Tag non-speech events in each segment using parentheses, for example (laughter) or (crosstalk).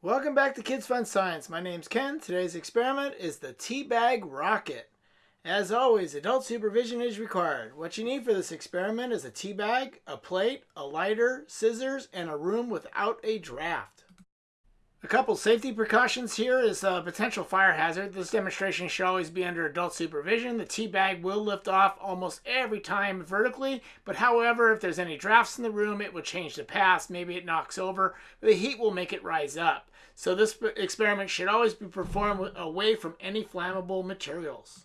Welcome back to Kids Fun Science. My name's Ken. Today's experiment is the tea bag rocket. As always, adult supervision is required. What you need for this experiment is a tea bag, a plate, a lighter, scissors, and a room without a draft. A couple safety precautions here is a potential fire hazard. This demonstration should always be under adult supervision. The tea bag will lift off almost every time vertically, but however, if there's any drafts in the room, it will change the path. Maybe it knocks over. The heat will make it rise up. So this experiment should always be performed away from any flammable materials.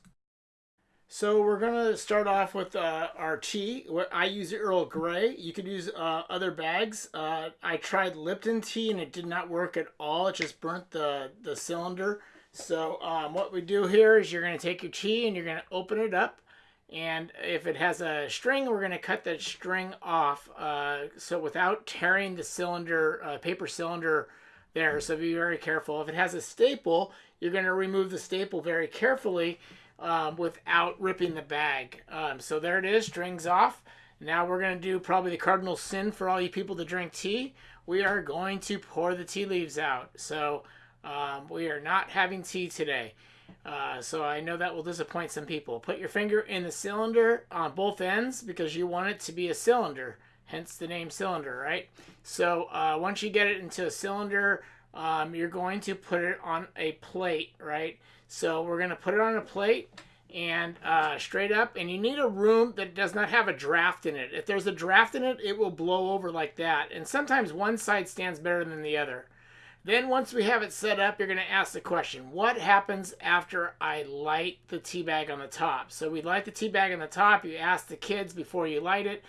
So we're going to start off with uh, our tea. I use Earl Grey. You could use uh, other bags. Uh, I tried Lipton tea and it did not work at all. It just burnt the, the cylinder. So um, what we do here is you're going to take your tea and you're going to open it up. And if it has a string, we're going to cut that string off. Uh, so without tearing the cylinder, uh, paper cylinder there. So be very careful. If it has a staple, you're going to remove the staple very carefully um, without ripping the bag. Um, so there it is, strings off. Now we're going to do probably the cardinal sin for all you people that drink tea. We are going to pour the tea leaves out. So um, we are not having tea today. Uh, so I know that will disappoint some people. Put your finger in the cylinder on both ends because you want it to be a cylinder, hence the name cylinder, right? So uh, once you get it into a cylinder, um, you're going to put it on a plate, right? So we're going to put it on a plate and uh, straight up. And you need a room that does not have a draft in it. If there's a draft in it, it will blow over like that. And sometimes one side stands better than the other. Then once we have it set up, you're going to ask the question, what happens after I light the tea bag on the top? So we light the tea bag on the top. You ask the kids before you light it,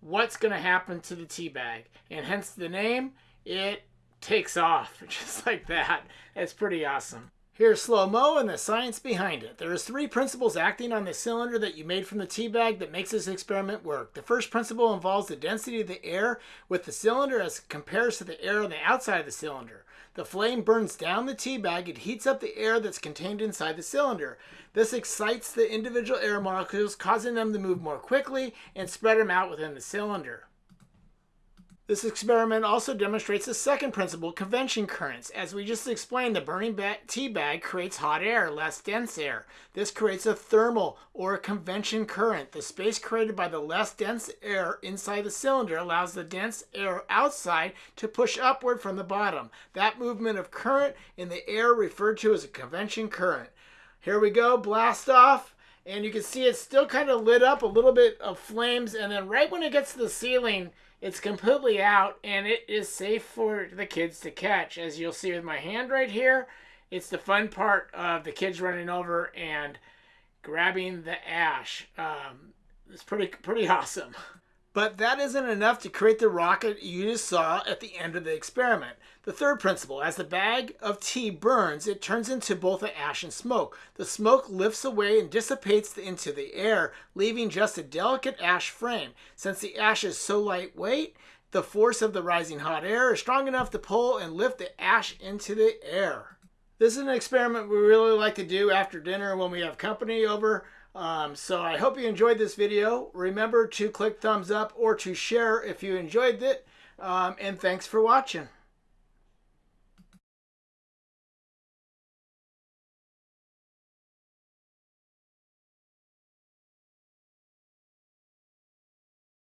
what's going to happen to the tea bag? And hence the name, it takes off (laughs) just like that. It's pretty awesome. Here's slow-mo and the science behind it. There is three principles acting on the cylinder that you made from the tea bag that makes this experiment work. The first principle involves the density of the air with the cylinder as compares to the air on the outside of the cylinder. The flame burns down the tea bag and heats up the air that's contained inside the cylinder. This excites the individual air molecules, causing them to move more quickly and spread them out within the cylinder. This experiment also demonstrates the second principle, convection currents. As we just explained, the burning tea bag creates hot air, less dense air. This creates a thermal or a convection current. The space created by the less dense air inside the cylinder allows the dense air outside to push upward from the bottom. That movement of current in the air referred to as a convection current. Here we go, blast off and you can see it's still kind of lit up a little bit of flames and then right when it gets to the ceiling it's completely out and it is safe for the kids to catch. As you'll see with my hand right here, it's the fun part of the kids running over and grabbing the ash. Um, it's pretty, pretty (laughs) awesome. But that isn't enough to create the rocket you just saw at the end of the experiment. The third principle, as the bag of tea burns, it turns into both the ash and smoke. The smoke lifts away and dissipates into the air, leaving just a delicate ash frame. Since the ash is so lightweight, the force of the rising hot air is strong enough to pull and lift the ash into the air. This is an experiment we really like to do after dinner when we have company over. Um, so I hope you enjoyed this video. Remember to click thumbs up or to share if you enjoyed it. Um, and thanks for watching.